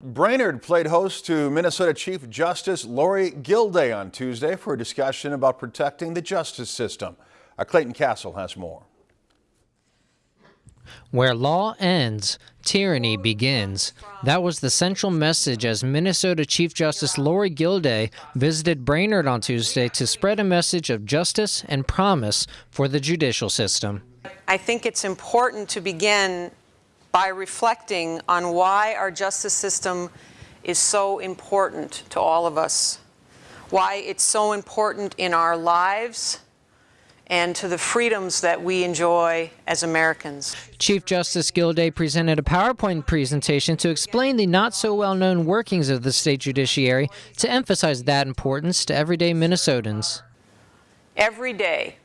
Brainerd played host to Minnesota Chief Justice Lorie Gildea on Tuesday for a discussion about protecting the justice system. Our Clayton Castle has more. Where law ends, tyranny begins. That was the central message as Minnesota Chief Justice Lorie Gildea visited Brainerd on Tuesday to spread a message of justice and promise for the judicial system. I think it's important to begin by reflecting on why our justice system is so important to all of us, why it's so important in our lives and to the freedoms that we enjoy as Americans. Chief Justice Gildea presented a PowerPoint presentation to explain the not so well known workings of the state judiciary to emphasize that importance to everyday Minnesotans. Every day,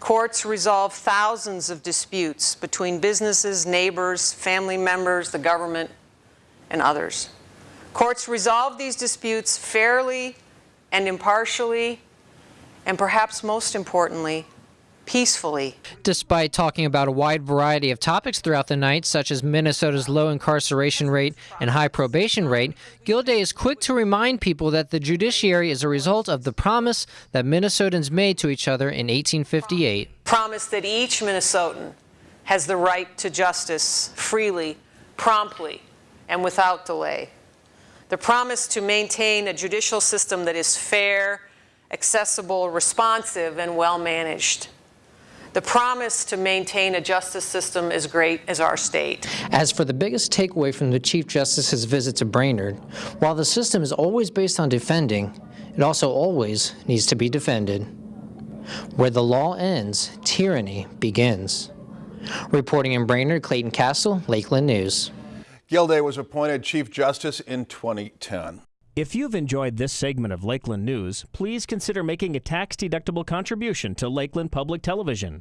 Courts resolve thousands of disputes between businesses, neighbors, family members, the government, and others. Courts resolve these disputes fairly and impartially, and perhaps most importantly, peacefully. Despite talking about a wide variety of topics throughout the night, such as Minnesota's low incarceration rate and high probation rate, Gildea is quick to remind people that the judiciary is a result of the promise that Minnesotans made to each other in 1858. Promise that each Minnesotan has the right to justice freely, promptly, and without delay. The promise to maintain a judicial system that is fair, accessible, responsive, and well managed. The promise to maintain a justice system as great as our state. As for the biggest takeaway from the Chief Justice's visit to Brainerd, while the system is always based on defending, it also always needs to be defended. Where the law ends, tyranny begins. Reporting in Brainerd, Clayton Castle, Lakeland News. Gildea was appointed Chief Justice in 2010. If you've enjoyed this segment of Lakeland News, please consider making a tax-deductible contribution to Lakeland Public Television.